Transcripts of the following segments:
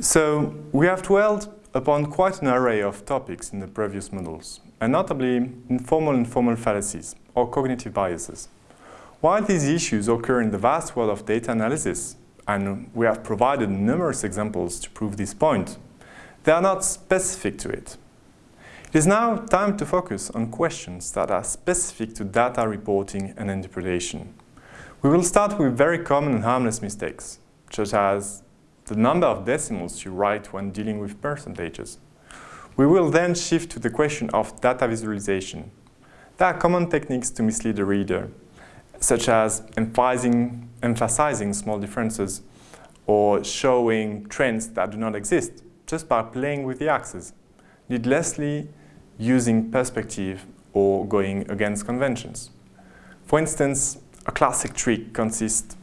So we have dwelled upon quite an array of topics in the previous models, and notably informal and formal fallacies, or cognitive biases. While these issues occur in the vast world of data analysis, and we have provided numerous examples to prove this point, they are not specific to it. It is now time to focus on questions that are specific to data reporting and interpretation. We will start with very common and harmless mistakes, such as the number of decimals you write when dealing with percentages. We will then shift to the question of data visualization. There are common techniques to mislead the reader, such as emphasizing, emphasizing small differences or showing trends that do not exist just by playing with the axes, needlessly using perspective or going against conventions. For instance, a classic trick consists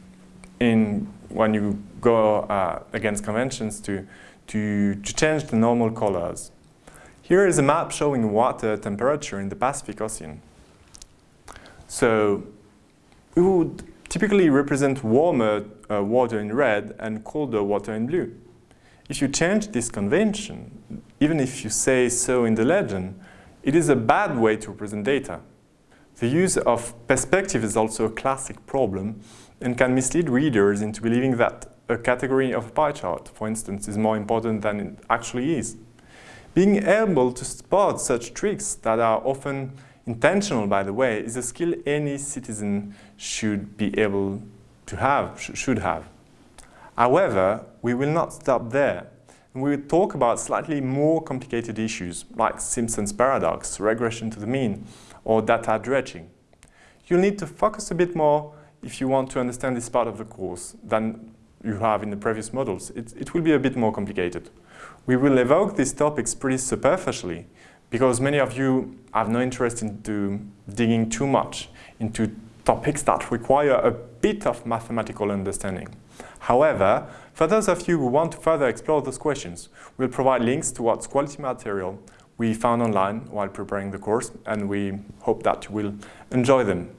in when you go uh, against conventions to, to, to change the normal colors. Here is a map showing water temperature in the Pacific Ocean. So we would typically represent warmer uh, water in red and colder water in blue. If you change this convention, even if you say so in the legend, it is a bad way to represent data. The use of perspective is also a classic problem and can mislead readers into believing that a category of a pie chart, for instance, is more important than it actually is. Being able to spot such tricks that are often intentional, by the way, is a skill any citizen should be able to have, sh should have. However, we will not stop there. And we will talk about slightly more complicated issues like Simpson's paradox, regression to the mean, or data dredging. You'll need to focus a bit more if you want to understand this part of the course than you have in the previous models. It, it will be a bit more complicated. We will evoke these topics pretty superficially because many of you have no interest in digging too much into topics that require a bit of mathematical understanding. However, for those of you who want to further explore those questions, we'll provide links towards quality material we found online while preparing the course, and we hope that you will enjoy them.